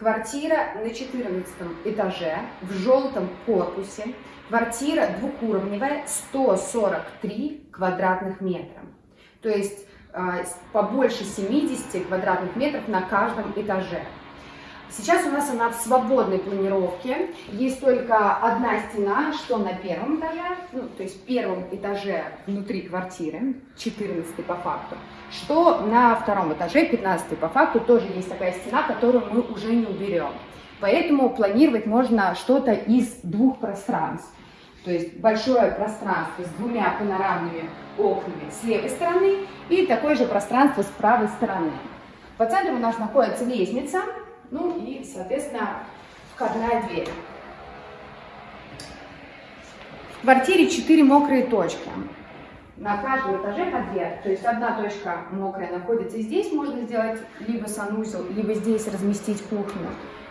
Квартира на 14 этаже в желтом корпусе. Квартира двухуровневая, 143 квадратных метра. То есть э, побольше 70 квадратных метров на каждом этаже. Сейчас у нас она в свободной планировке. Есть только одна стена, что на первом этаже, ну, то есть первом этаже внутри квартиры, 14 по факту, что на втором этаже, 15 по факту, тоже есть такая стена, которую мы уже не уберем. Поэтому планировать можно что-то из двух пространств. То есть большое пространство с двумя панорамными окнами с левой стороны и такое же пространство с правой стороны. По центру у нас находится лестница, ну и, соответственно, входная дверь. В квартире 4 мокрые точки. На каждом этаже по две. То есть одна точка мокрая находится здесь, можно сделать либо санузел, либо здесь разместить кухню.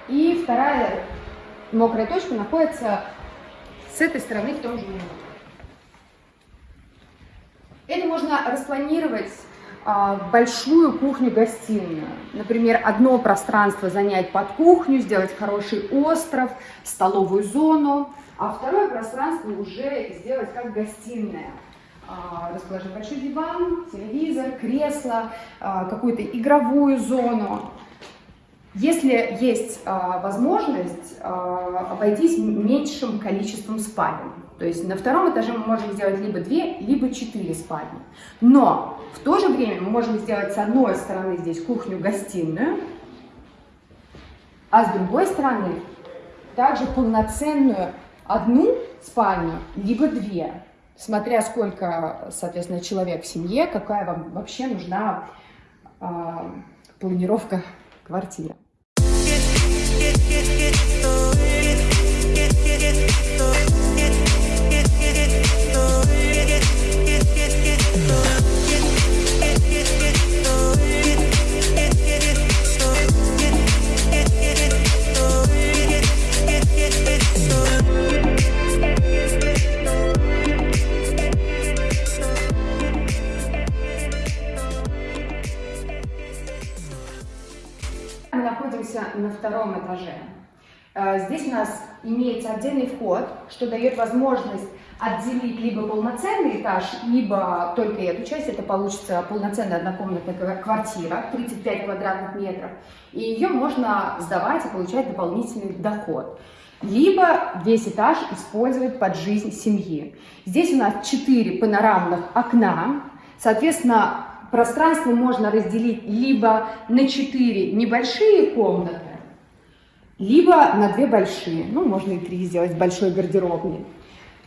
И вторая мокрая точка находится с этой стороны в том же минуте. Это можно распланировать большую кухню-гостиную. Например, одно пространство занять под кухню, сделать хороший остров, столовую зону, а второе пространство уже сделать как гостиная. А, расположить большой диван, телевизор, кресло, а, какую-то игровую зону. Если есть возможность обойтись меньшим количеством спален, то есть на втором этаже мы можем сделать либо две, либо четыре спальни. Но в то же время мы можем сделать с одной стороны здесь кухню-гостиную, а с другой стороны также полноценную одну спальню, либо две, смотря сколько, соответственно, человек в семье, какая вам вообще нужна э, планировка квартиры. get, get, get, get, get, get, get, get, get, get, находимся на втором этаже. Э, здесь у нас имеется отдельный вход, что дает возможность отделить либо полноценный этаж, либо только эту часть. Это получится полноценная однокомнатная квартира, 35 квадратных метров. И ее можно сдавать и получать дополнительный доход. Либо весь этаж использовать под жизнь семьи. Здесь у нас 4 панорамных окна. Соответственно, пространство можно разделить либо на 4 небольшие комнаты, либо на 2 большие. Ну, можно и 3 сделать большой гардеробный.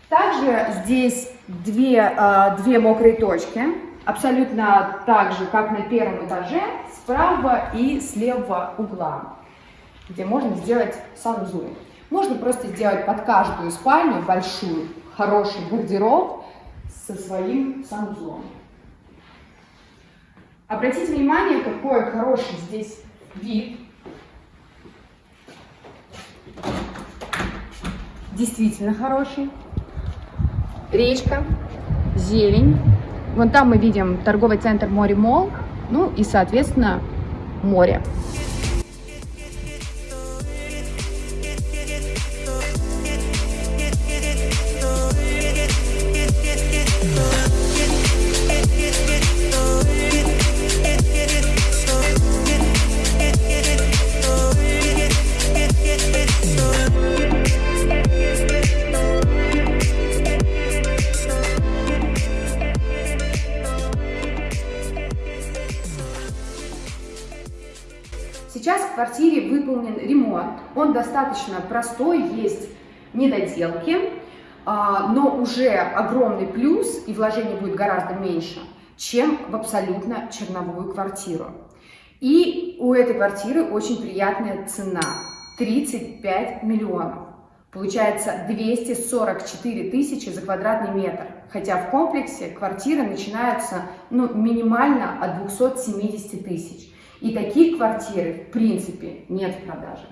Также здесь две, а, две мокрые точки, абсолютно так же, как на первом этаже, справа и с левого угла, где можно сделать санузел. Можно просто сделать под каждую спальню большую, хороший гардероб со своим санузлом. Обратите внимание, какой хороший здесь вид. Действительно хороший. Речка, зелень. Вон там мы видим торговый центр Море Мол. Ну и, соответственно, море. Сейчас в квартире выполнен ремонт, он достаточно простой, есть недоделки, а, но уже огромный плюс, и вложение будет гораздо меньше, чем в абсолютно черновую квартиру. И у этой квартиры очень приятная цена – 35 миллионов. Получается 244 тысячи за квадратный метр, хотя в комплексе квартиры начинаются ну, минимально от 270 тысяч. И таких квартир, в принципе, нет в продаже.